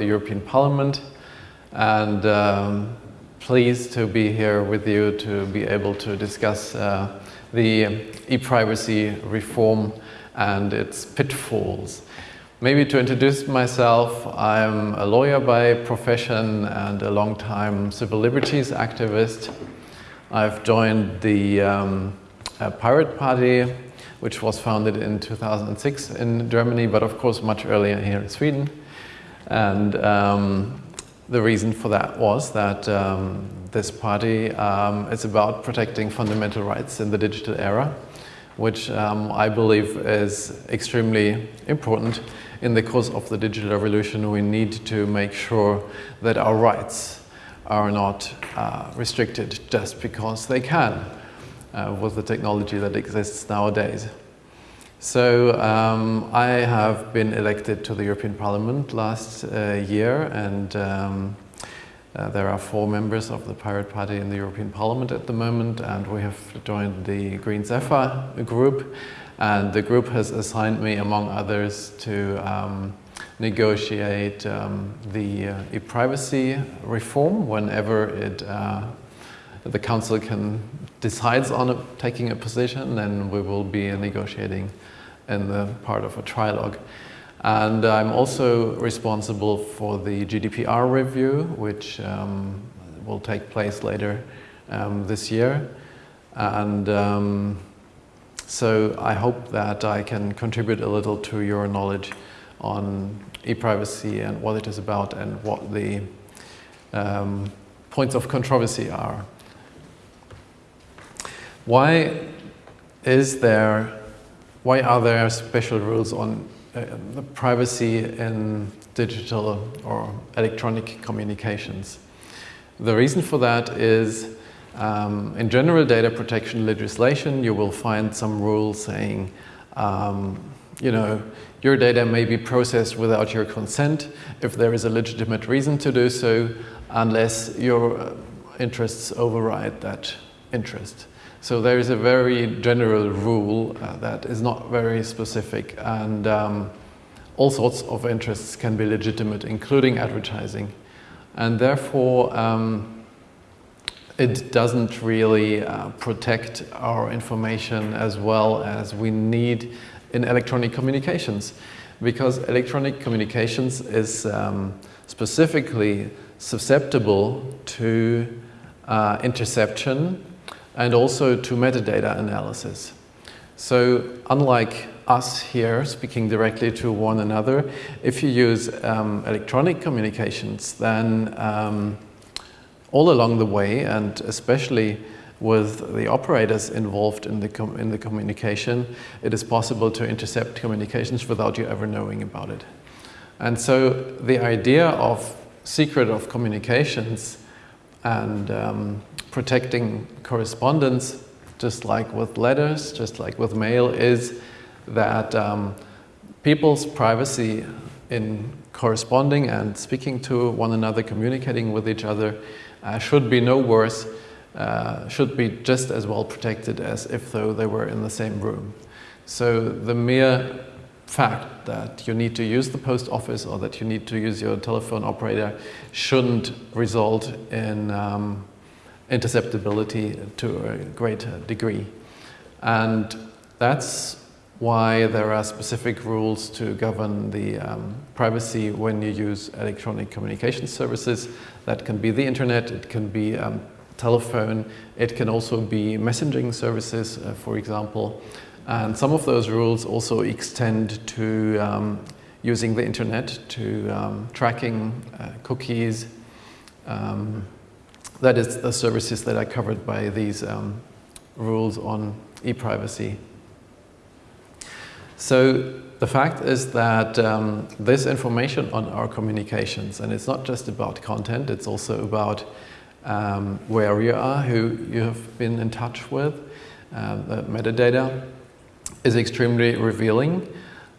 the European Parliament and um, pleased to be here with you to be able to discuss uh, the e-privacy reform and its pitfalls. Maybe to introduce myself, I'm a lawyer by profession and a long-time civil liberties activist. I've joined the um, Pirate Party, which was founded in 2006 in Germany, but of course much earlier here in Sweden. And um, the reason for that was that um, this party um, is about protecting fundamental rights in the digital era, which um, I believe is extremely important in the course of the digital revolution. We need to make sure that our rights are not uh, restricted just because they can uh, with the technology that exists nowadays. So um, I have been elected to the European Parliament last uh, year and um, uh, there are four members of the Pirate Party in the European Parliament at the moment and we have joined the Greens/EFA group and the group has assigned me among others to um, negotiate um, the uh, e-privacy reform whenever it uh, the council can decides on a, taking a position, then we will be negotiating in the part of a trilogue. And I'm also responsible for the GDPR review, which um, will take place later um, this year. And um, so I hope that I can contribute a little to your knowledge on e-privacy and what it is about and what the um, points of controversy are. Why is there, why are there special rules on uh, the privacy in digital or electronic communications? The reason for that is um, in general data protection legislation, you will find some rules saying, um, you know, your data may be processed without your consent if there is a legitimate reason to do so, unless your uh, interests override that interest. So there is a very general rule uh, that is not very specific and um, all sorts of interests can be legitimate, including advertising. And therefore, um, it doesn't really uh, protect our information as well as we need in electronic communications because electronic communications is um, specifically susceptible to uh, interception and also to metadata analysis. So unlike us here speaking directly to one another, if you use um, electronic communications, then um, all along the way, and especially with the operators involved in the, in the communication, it is possible to intercept communications without you ever knowing about it. And so the idea of secret of communications and um, protecting correspondence, just like with letters, just like with mail, is that um, people's privacy in corresponding and speaking to one another, communicating with each other, uh, should be no worse, uh, should be just as well protected as if though they were in the same room. So the mere fact that you need to use the post office or that you need to use your telephone operator shouldn't result in um, interceptability to a great degree. And that's why there are specific rules to govern the um, privacy when you use electronic communication services. That can be the internet, it can be um, telephone, it can also be messaging services, uh, for example. And some of those rules also extend to um, using the internet, to um, tracking uh, cookies, um, that is the services that are covered by these um, rules on e-privacy. So the fact is that um, this information on our communications, and it's not just about content, it's also about um, where you are, who you have been in touch with, uh, the metadata is extremely revealing.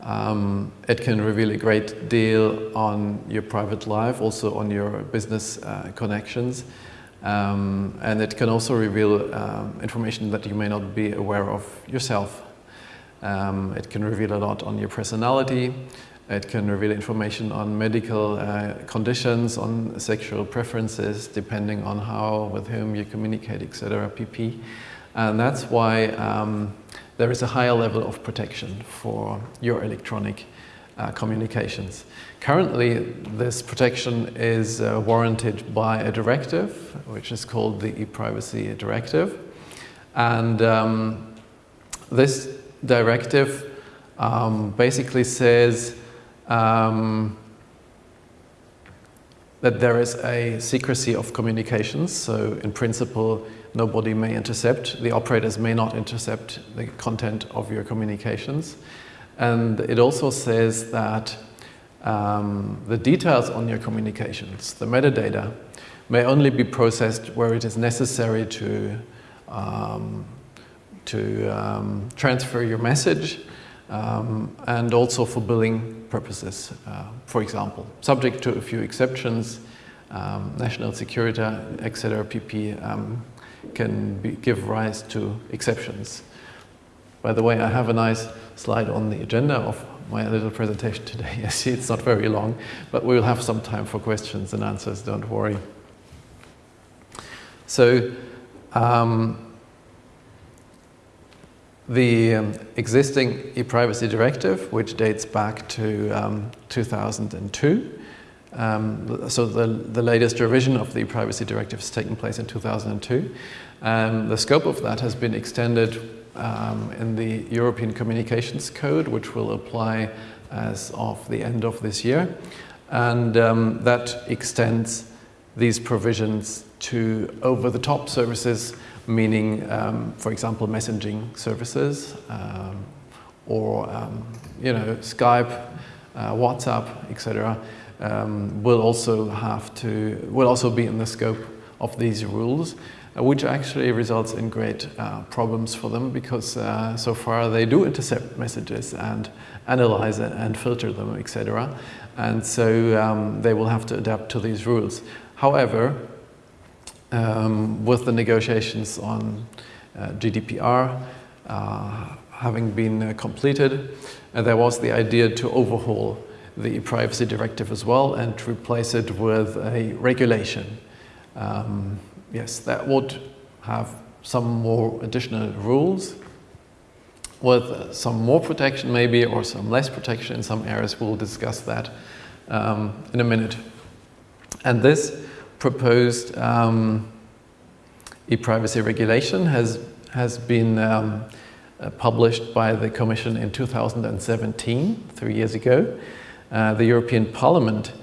Um, it can reveal a great deal on your private life, also on your business uh, connections. Um, and it can also reveal um, information that you may not be aware of yourself. Um, it can reveal a lot on your personality. It can reveal information on medical uh, conditions, on sexual preferences, depending on how, with whom you communicate, etc. pp. And that's why um, there is a higher level of protection for your electronic uh, communications. Currently, this protection is uh, warranted by a directive, which is called the e-privacy directive. And um, this directive um, basically says um, that there is a secrecy of communications. So in principle, nobody may intercept, the operators may not intercept the content of your communications. And it also says that um, the details on your communications, the metadata, may only be processed where it is necessary to, um, to um, transfer your message um, and also for billing purposes, uh, for example, subject to a few exceptions, um, national security, etc., PP um, can be, give rise to exceptions. By the way, I have a nice slide on the agenda of my little presentation today. You see, it's not very long, but we'll have some time for questions and answers, don't worry. So, um, the um, existing e-privacy directive, which dates back to um, 2002, um, so the, the latest revision of the e-privacy directive has taken place in 2002. Um, the scope of that has been extended um, in the European Communications Code, which will apply as of the end of this year. And um, that extends these provisions to over-the-top services, meaning, um, for example, messaging services um, or, um, you know, Skype, uh, WhatsApp, etc., um, will also have to, will also be in the scope of these rules. Uh, which actually results in great uh, problems for them because uh, so far they do intercept messages and analyze it and filter them, etc. And so um, they will have to adapt to these rules. However, um, with the negotiations on uh, GDPR uh, having been uh, completed, there was the idea to overhaul the privacy directive as well and replace it with a regulation. Um, yes, that would have some more additional rules with some more protection maybe or some less protection in some areas. We'll discuss that um, in a minute. And this proposed um, e-privacy regulation has, has been um, uh, published by the Commission in 2017, three years ago. Uh, the European Parliament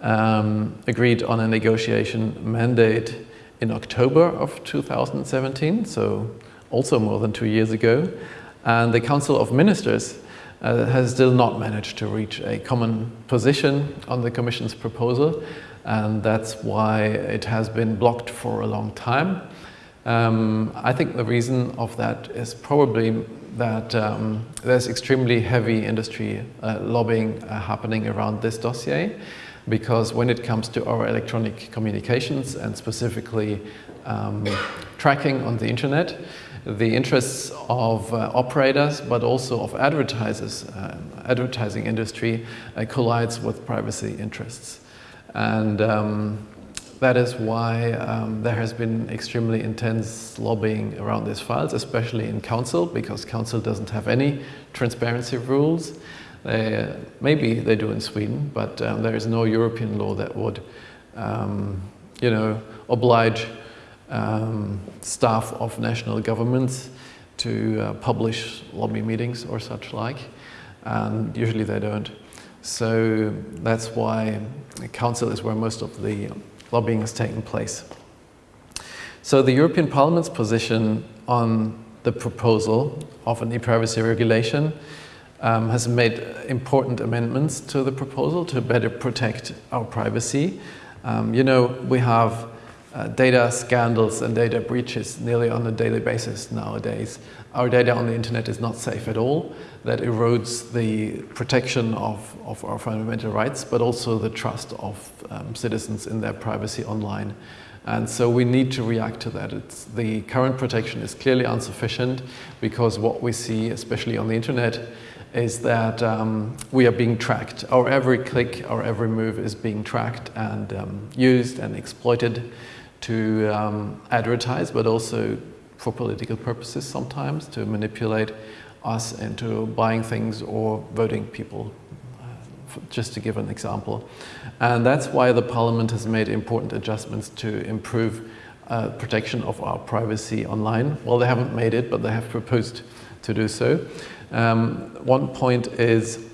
um, agreed on a negotiation mandate in October of 2017, so also more than two years ago. And the Council of Ministers uh, has still not managed to reach a common position on the Commission's proposal, and that's why it has been blocked for a long time. Um, I think the reason of that is probably that um, there's extremely heavy industry uh, lobbying uh, happening around this dossier because when it comes to our electronic communications and specifically um, tracking on the internet, the interests of uh, operators but also of advertisers, uh, advertising industry uh, collides with privacy interests. And um, that is why um, there has been extremely intense lobbying around these files, especially in Council, because Council doesn't have any transparency rules. They, maybe they do in Sweden, but um, there is no European law that would, um, you know, oblige um, staff of national governments to uh, publish lobby meetings or such like, and usually they don't. So that's why Council is where most of the lobbying is taking place. So the European Parliament's position on the proposal of an e-privacy regulation um, has made important amendments to the proposal to better protect our privacy. Um, you know, we have uh, data scandals and data breaches nearly on a daily basis nowadays. Our data on the internet is not safe at all. That erodes the protection of, of our fundamental rights, but also the trust of um, citizens in their privacy online. And so we need to react to that. It's, the current protection is clearly insufficient because what we see, especially on the internet, is that um, we are being tracked. Our every click, our every move is being tracked and um, used and exploited to um, advertise, but also for political purposes sometimes, to manipulate us into buying things or voting people, uh, just to give an example. And that's why the Parliament has made important adjustments to improve uh, protection of our privacy online. Well, they haven't made it, but they have proposed to do so. Um, one point is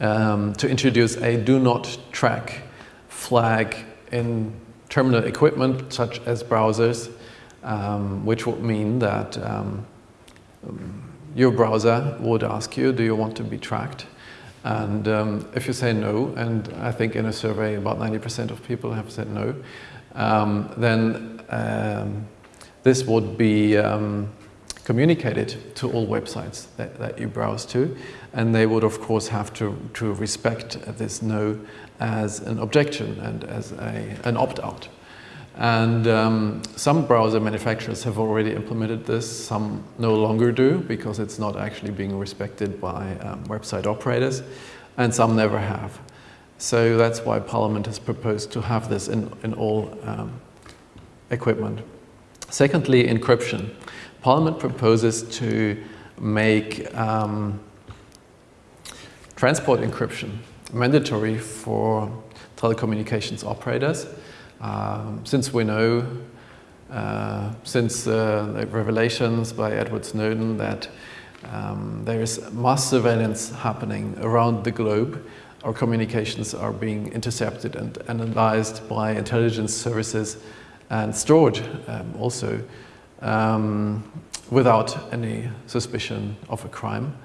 um, to introduce a do not track flag in terminal equipment such as browsers, um, which would mean that um, your browser would ask you, do you want to be tracked? And um, if you say no, and I think in a survey about 90% of people have said no, um, then this would be communicated to all websites that, that you browse to. And they would, of course, have to, to respect this no as an objection and as a, an opt-out. And um, some browser manufacturers have already implemented this, some no longer do because it's not actually being respected by um, website operators, and some never have. So that's why Parliament has proposed to have this in, in all um, equipment. Secondly, encryption. Parliament proposes to make um, transport encryption mandatory for telecommunications operators. Um, since we know, uh, since uh, the revelations by Edward Snowden that um, there is mass surveillance happening around the globe, our communications are being intercepted and analyzed by intelligence services and stored um, also um, without any suspicion of a crime.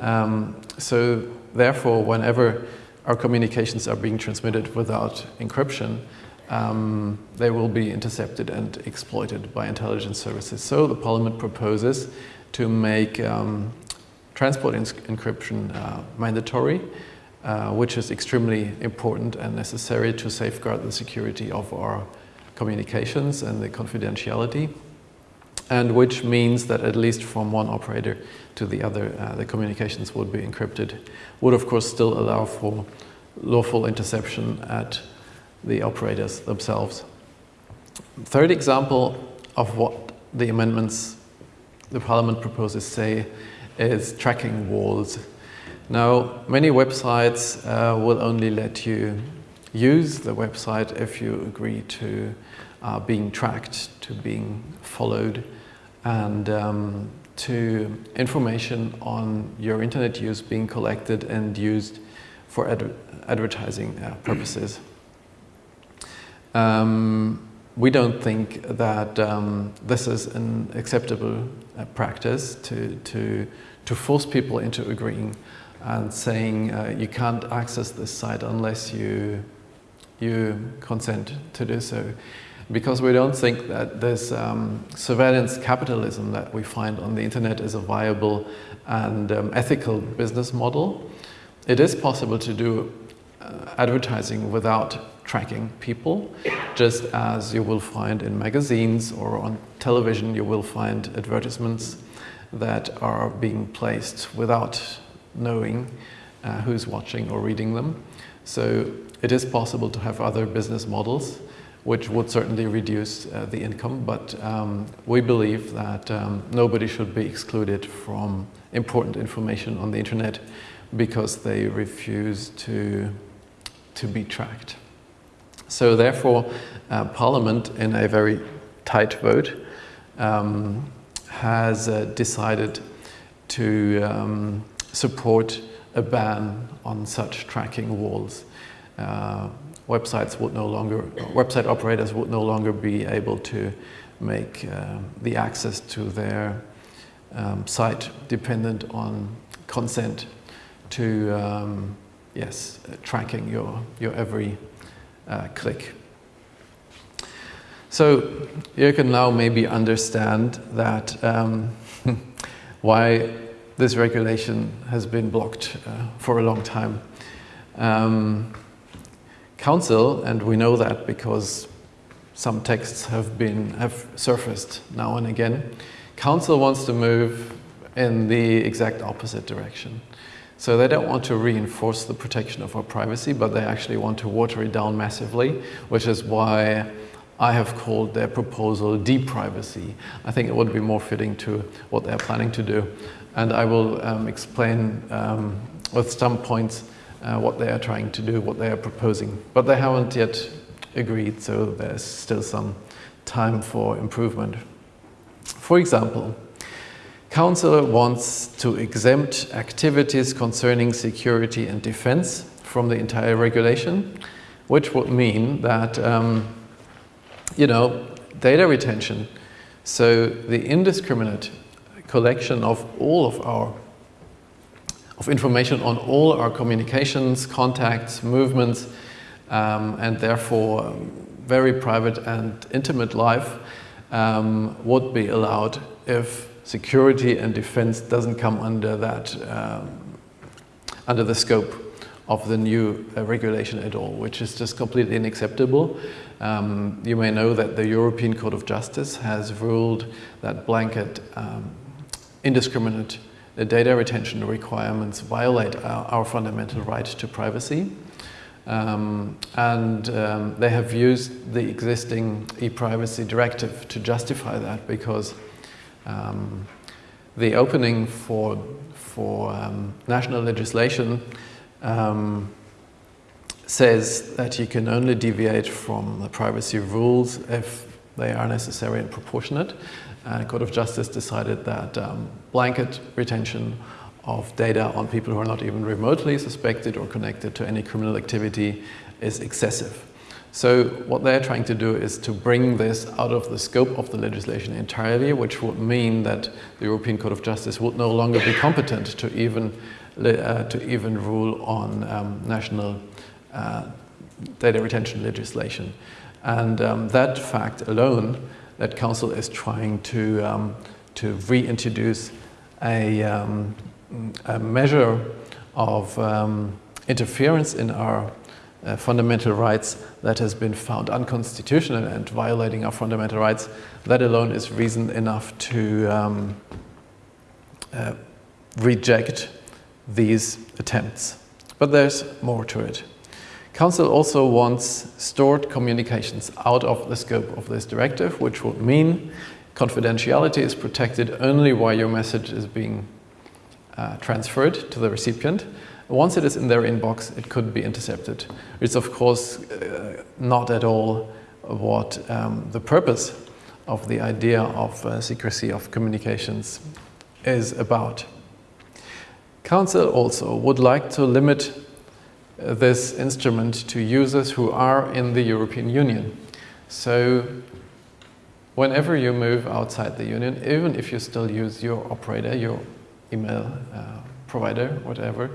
Um, so therefore, whenever our communications are being transmitted without encryption, um, they will be intercepted and exploited by intelligence services. So the Parliament proposes to make um, transport encryption uh, mandatory, uh, which is extremely important and necessary to safeguard the security of our communications and the confidentiality and which means that at least from one operator to the other, uh, the communications would be encrypted, would of course still allow for lawful interception at the operators themselves. Third example of what the amendments the Parliament proposes say is tracking walls. Now, many websites uh, will only let you use the website if you agree to uh, being tracked, to being followed, and um, to information on your internet use being collected and used for ad advertising uh, purposes. Um, we don't think that um, this is an acceptable uh, practice to, to, to force people into agreeing and saying uh, you can't access this site unless you, you consent to do so because we don't think that this um, surveillance capitalism that we find on the internet is a viable and um, ethical business model. It is possible to do uh, advertising without tracking people, just as you will find in magazines or on television you will find advertisements that are being placed without knowing uh, who's watching or reading them. So it is possible to have other business models which would certainly reduce uh, the income, but um, we believe that um, nobody should be excluded from important information on the internet because they refuse to, to be tracked. So therefore, uh, Parliament, in a very tight vote, um, has uh, decided to um, support a ban on such tracking walls. Uh, websites would no longer, website operators would no longer be able to make uh, the access to their um, site dependent on consent to, um, yes, tracking your, your every uh, click. So you can now maybe understand that um, why this regulation has been blocked uh, for a long time. Um, Council, and we know that because some texts have been have surfaced now and again. Council wants to move in the exact opposite direction. So they don't want to reinforce the protection of our privacy, but they actually want to water it down massively, which is why I have called their proposal deprivacy. I think it would be more fitting to what they're planning to do. And I will um, explain um, with some points uh, what they are trying to do, what they are proposing. But they haven't yet agreed, so there's still some time for improvement. For example, Council wants to exempt activities concerning security and defense from the entire regulation, which would mean that, um, you know, data retention, so the indiscriminate collection of all of our of information on all our communications, contacts, movements, um, and therefore um, very private and intimate life um, would be allowed if security and defense doesn't come under that, um, under the scope of the new uh, regulation at all, which is just completely unacceptable. Um, you may know that the European Court of Justice has ruled that blanket um, indiscriminate uh, data retention requirements violate our, our fundamental right to privacy. Um, and um, they have used the existing e-privacy directive to justify that because um, the opening for, for um, national legislation um, says that you can only deviate from the privacy rules if they are necessary and proportionate. And Court of Justice decided that um, blanket retention of data on people who are not even remotely suspected or connected to any criminal activity is excessive. So what they're trying to do is to bring this out of the scope of the legislation entirely, which would mean that the European Court of Justice would no longer be competent to even, uh, to even rule on um, national uh, data retention legislation. And um, that fact alone, that Council is trying to, um, to reintroduce a, um, a measure of um, interference in our uh, fundamental rights that has been found unconstitutional and violating our fundamental rights, that alone is reason enough to um, uh, reject these attempts. But there's more to it. Council also wants stored communications out of the scope of this directive, which would mean confidentiality is protected only while your message is being uh, transferred to the recipient. Once it is in their inbox, it could be intercepted. It's of course uh, not at all what um, the purpose of the idea of uh, secrecy of communications is about. Council also would like to limit this instrument to users who are in the European Union. So whenever you move outside the Union, even if you still use your operator, your email uh, provider, whatever,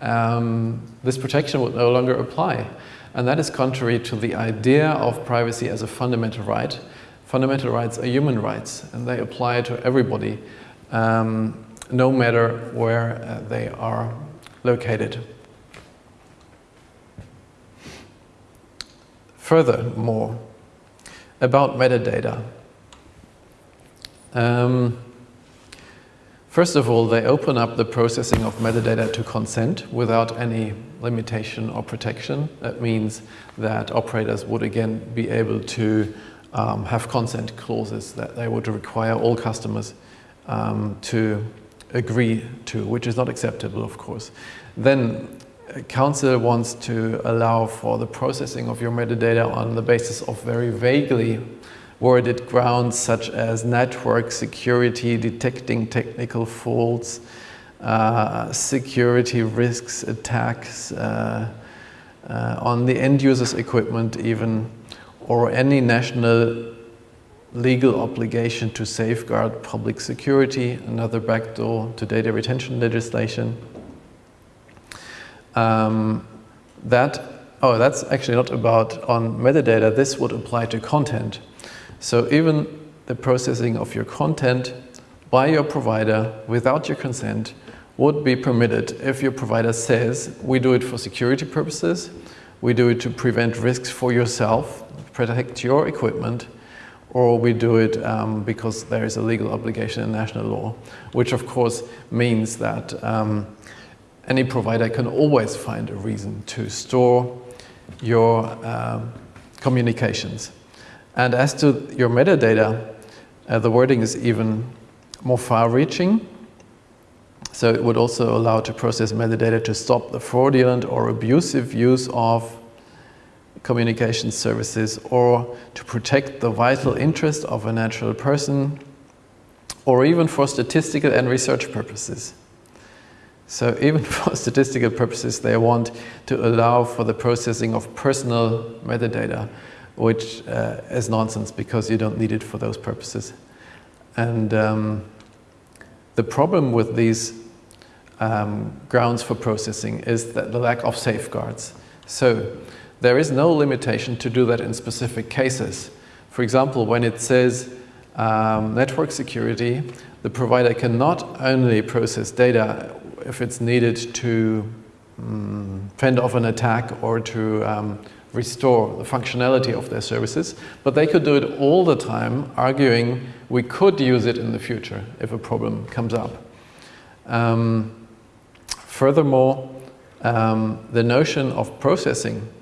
um, this protection would no longer apply. And that is contrary to the idea of privacy as a fundamental right. Fundamental rights are human rights, and they apply to everybody, um, no matter where uh, they are located. Furthermore, about metadata. Um, First of all, they open up the processing of metadata to consent without any limitation or protection. That means that operators would again be able to um, have consent clauses that they would require all customers um, to agree to, which is not acceptable, of course. Then Council wants to allow for the processing of your metadata on the basis of very vaguely worded grounds such as network security, detecting technical faults, uh, security risks, attacks uh, uh, on the end user's equipment even, or any national legal obligation to safeguard public security, another backdoor to data retention legislation. Um, that, oh, that's actually not about on metadata, this would apply to content. So even the processing of your content by your provider without your consent would be permitted if your provider says, we do it for security purposes, we do it to prevent risks for yourself, protect your equipment, or we do it um, because there is a legal obligation in national law, which of course means that um, any provider can always find a reason to store your um, communications. And as to your metadata, uh, the wording is even more far-reaching. So it would also allow to process metadata to stop the fraudulent or abusive use of communication services or to protect the vital interest of a natural person or even for statistical and research purposes. So even for statistical purposes, they want to allow for the processing of personal metadata, which uh, is nonsense because you don't need it for those purposes. And um, the problem with these um, grounds for processing is that the lack of safeguards. So there is no limitation to do that in specific cases. For example, when it says um, network security, the provider can not only process data if it's needed to um, fend off an attack or to um, restore the functionality of their services, but they could do it all the time, arguing we could use it in the future if a problem comes up. Um, furthermore, um, the notion of processing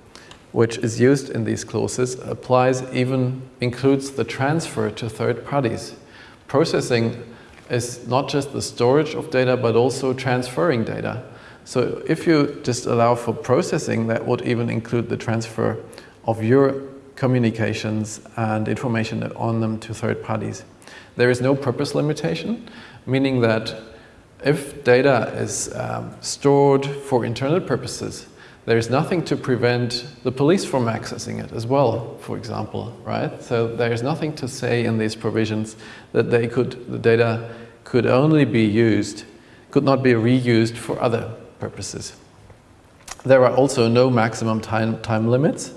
which is used in these clauses applies even includes the transfer to third parties. Processing is not just the storage of data, but also transferring data. So if you just allow for processing, that would even include the transfer of your communications and information on them to third parties. There is no purpose limitation, meaning that if data is um, stored for internal purposes, there's nothing to prevent the police from accessing it as well, for example, right? So there's nothing to say in these provisions that they could, the data could only be used, could not be reused for other purposes. There are also no maximum time, time limits.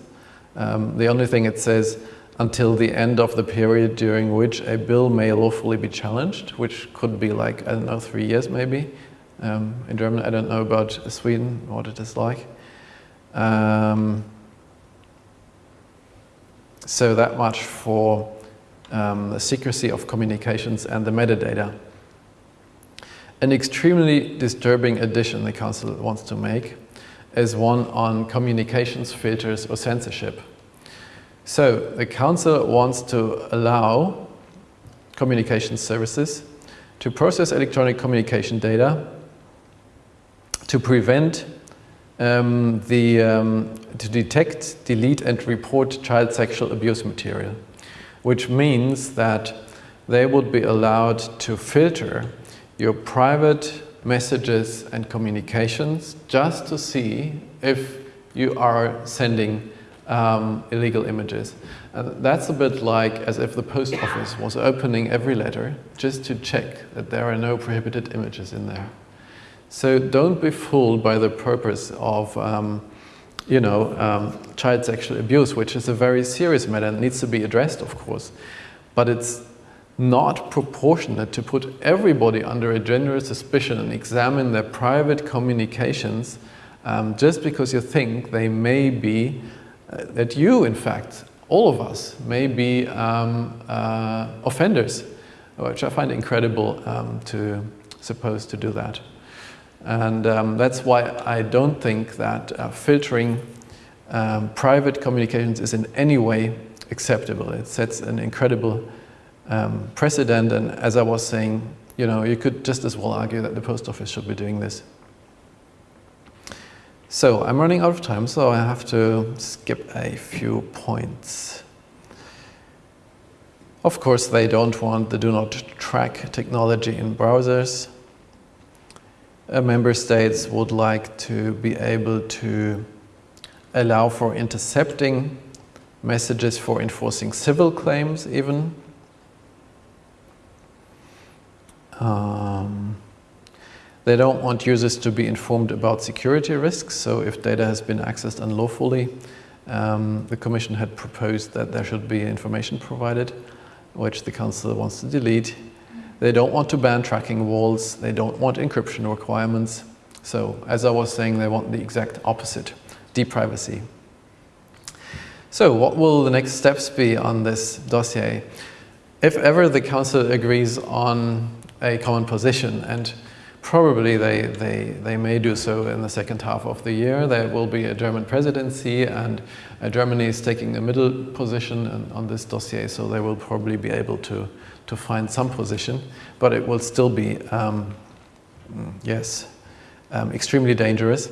Um, the only thing it says until the end of the period during which a bill may lawfully be challenged, which could be like, I don't know, three years maybe. Um, in Germany, I don't know about Sweden, what it is like. Um, so that much for um, the secrecy of communications and the metadata. An extremely disturbing addition the Council wants to make is one on communications filters or censorship. So the Council wants to allow communication services to process electronic communication data to prevent um, the, um, to detect, delete and report child sexual abuse material, which means that they would be allowed to filter your private messages and communications just to see if you are sending um, illegal images. And that's a bit like as if the post office was opening every letter just to check that there are no prohibited images in there. So don't be fooled by the purpose of, um, you know, um, child sexual abuse, which is a very serious matter and needs to be addressed, of course. But it's not proportionate to put everybody under a general suspicion and examine their private communications um, just because you think they may be, uh, that you, in fact, all of us, may be um, uh, offenders, which I find incredible um, to suppose to do that. And um, that's why I don't think that uh, filtering um, private communications is in any way acceptable. It sets an incredible um, precedent. And as I was saying, you know, you could just as well argue that the post office should be doing this. So I'm running out of time, so I have to skip a few points. Of course, they don't want the do not track technology in browsers uh, member states would like to be able to allow for intercepting messages for enforcing civil claims even. Um, they don't want users to be informed about security risks, so if data has been accessed unlawfully, um, the Commission had proposed that there should be information provided, which the Council wants to delete. They don't want to ban tracking walls. They don't want encryption requirements. So as I was saying, they want the exact opposite, deprivacy. So what will the next steps be on this dossier? If ever the Council agrees on a common position, and probably they, they, they may do so in the second half of the year, there will be a German presidency and Germany is taking a middle position on this dossier, so they will probably be able to, to find some position, but it will still be, um, yes, um, extremely dangerous.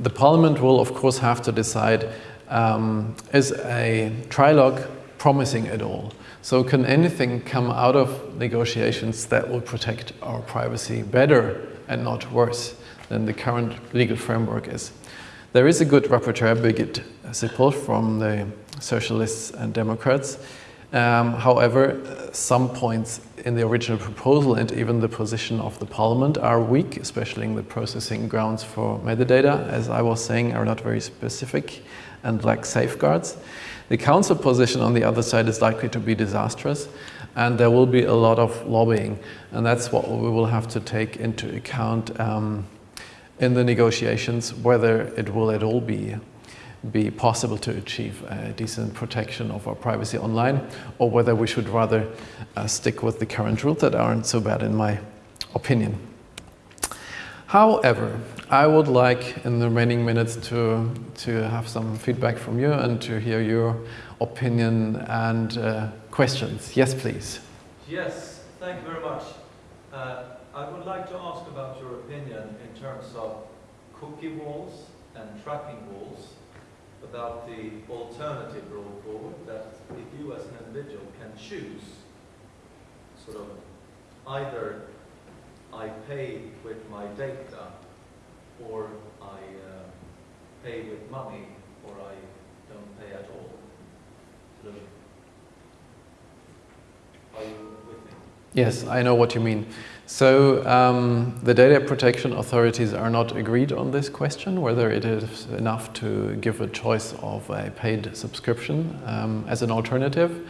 The Parliament will, of course, have to decide um, is a trilogue promising at all? So can anything come out of negotiations that will protect our privacy better and not worse than the current legal framework is? There is a good rapporteur, Birgit Sippel, from the Socialists and Democrats. Um, however, some points in the original proposal and even the position of the parliament are weak, especially in the processing grounds for metadata, as I was saying, are not very specific and lack safeguards. The council position on the other side is likely to be disastrous and there will be a lot of lobbying and that's what we will have to take into account um, in the negotiations, whether it will at all be be possible to achieve a decent protection of our privacy online or whether we should rather uh, stick with the current rules that aren't so bad in my opinion. However, I would like in the remaining minutes to, to have some feedback from you and to hear your opinion and uh, questions. Yes, please. Yes, thank you very much. Uh, I would like to ask about your opinion in terms of cookie walls and tracking walls, about the alternative rule forward that if you as an individual can choose sort of either I pay with my data or I uh, pay with money, or I don't pay at all. Sort of, Are you with me? Yes, I know what you mean. So um, the data protection authorities are not agreed on this question, whether it is enough to give a choice of a paid subscription um, as an alternative.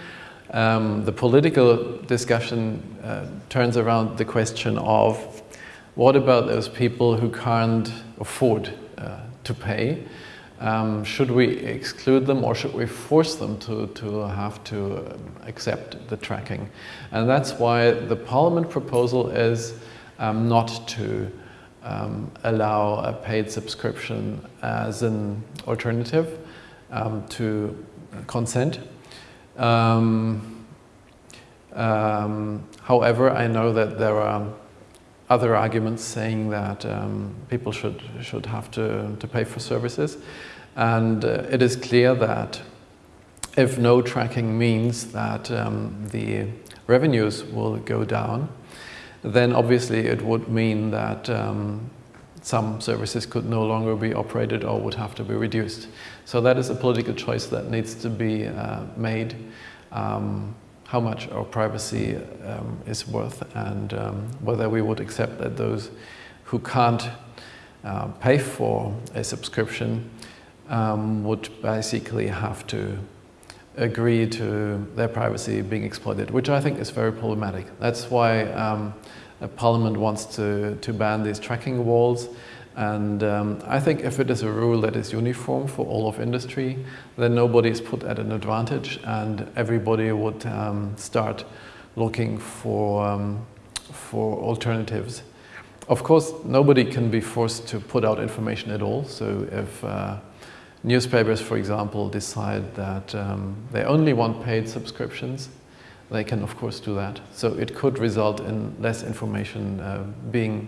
Um, the political discussion uh, turns around the question of what about those people who can't afford uh, to pay? Um, should we exclude them or should we force them to, to have to um, accept the tracking? And that's why the Parliament proposal is um, not to um, allow a paid subscription as an alternative um, to consent. Um, however, I know that there are other arguments saying that um, people should, should have to, to pay for services. And uh, it is clear that if no tracking means that um, the revenues will go down, then obviously it would mean that um, some services could no longer be operated or would have to be reduced. So that is a political choice that needs to be uh, made. Um, how much our privacy um, is worth and um, whether we would accept that those who can't uh, pay for a subscription um, would basically have to agree to their privacy being exploited, which I think is very problematic. That's why um, Parliament wants to, to ban these tracking walls and um, I think if it is a rule that is uniform for all of industry, then nobody is put at an advantage and everybody would um, start looking for, um, for alternatives. Of course, nobody can be forced to put out information at all. So if uh, newspapers, for example, decide that um, they only want paid subscriptions, they can of course do that. So it could result in less information uh, being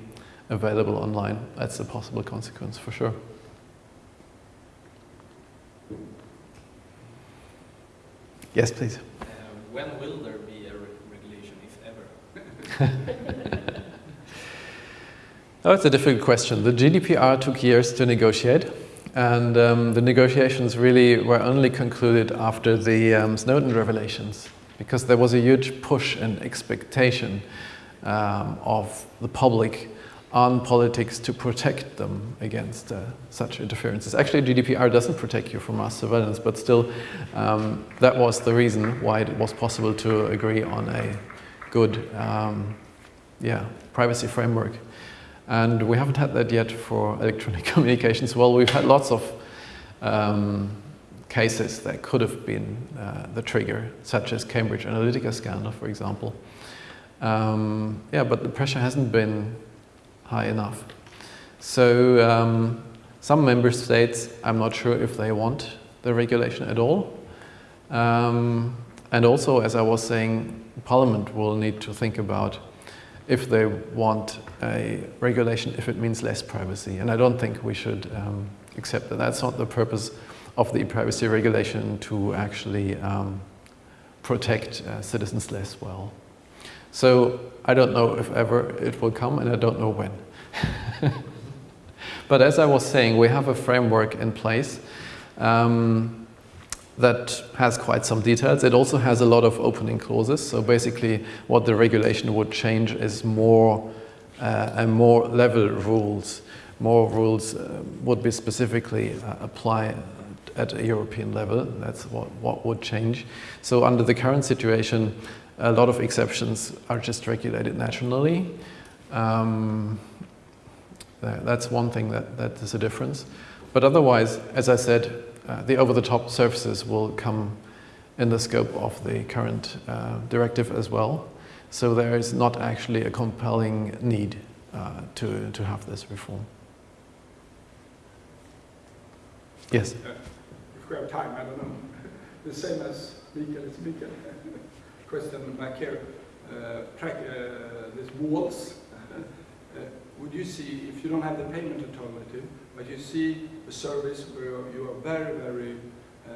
available online. That's a possible consequence for sure. Yes, please. Uh, when will there be a re regulation, if ever? oh, it's a difficult question. The GDPR took years to negotiate, and um, the negotiations really were only concluded after the um, Snowden revelations, because there was a huge push and expectation um, of the public on politics to protect them against uh, such interferences. Actually, GDPR doesn't protect you from mass surveillance, but still, um, that was the reason why it was possible to agree on a good um, yeah, privacy framework. And we haven't had that yet for electronic communications. Well, we've had lots of um, cases that could have been uh, the trigger, such as Cambridge Analytica scandal, for example. Um, yeah, but the pressure hasn't been high enough. So um, some member states, I'm not sure if they want the regulation at all. Um, and also, as I was saying, Parliament will need to think about if they want a regulation, if it means less privacy. And I don't think we should um, accept that. That's not the purpose of the privacy regulation to actually um, protect uh, citizens less well. So I don't know if ever it will come, and I don't know when. but as I was saying, we have a framework in place. Um, that has quite some details. It also has a lot of opening clauses. So basically what the regulation would change is more uh, and more level rules. More rules uh, would be specifically uh, apply at a European level. That's what, what would change. So under the current situation, a lot of exceptions are just regulated nationally. Um, that's one thing that, that is a difference. But otherwise, as I said, uh, the over-the-top services will come in the scope of the current uh, directive as well. So there is not actually a compelling need uh, to, to have this reform. Yes? Uh, if we have time, I don't know. The same as Mikael, it's Mikael. Question back here. Uh, track uh, these walls. would you see, if you don't have the payment alternative, but you see a service where you are very, very uh,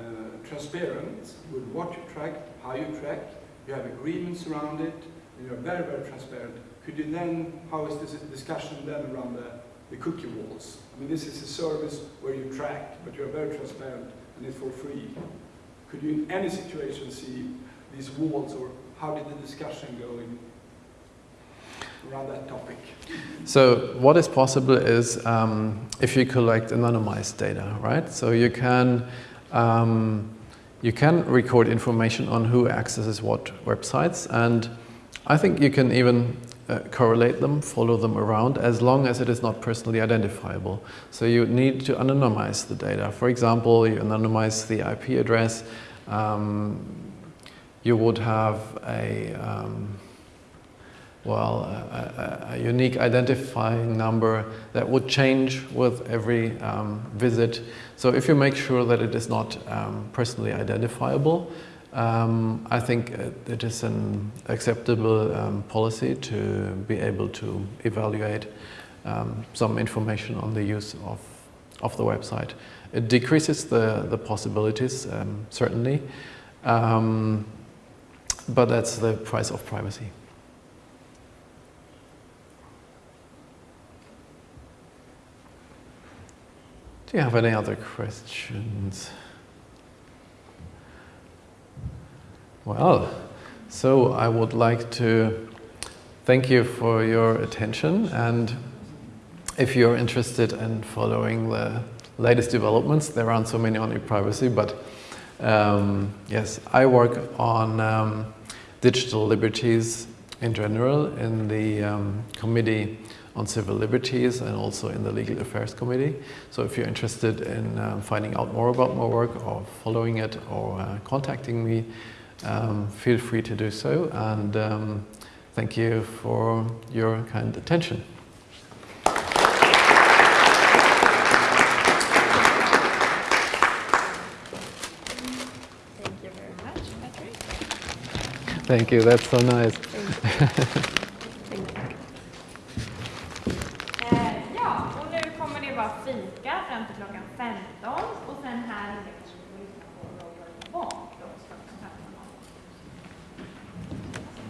transparent with what you track, how you track, you have agreements around it, and you're very, very transparent. Could you then, how is this discussion then around the, the cookie walls? I mean, this is a service where you track, but you're very transparent and it's for free. Could you in any situation see these walls or how did the discussion go in around that topic? So what is possible is um, if you collect anonymized data, right? So you can um, you can record information on who accesses what websites, and I think you can even uh, correlate them, follow them around, as long as it is not personally identifiable. So you need to anonymize the data. For example, you anonymize the IP address. Um, you would have a um, well, a, a, unique identifying number that would change with every um, visit. So if you make sure that it is not um, personally identifiable, um, I think it is an acceptable um, policy to be able to evaluate um, some information on the use of, of the website. It decreases the, the possibilities, um, certainly, but that's the price of privacy. Do you have any other questions? Well, so I would like to thank you for your attention and if you're interested in following the latest developments, there aren't so many on e-privacy, but um, yes, I work on um, digital liberties in general in the um, committee on civil liberties and also in the Legal Affairs Committee. So if you're interested in um, finding out more about my work or following it or uh, contacting me, um, feel free to do so. And um, thank you for your kind attention. Thank you very much, Patrick. Thank you, that's so nice.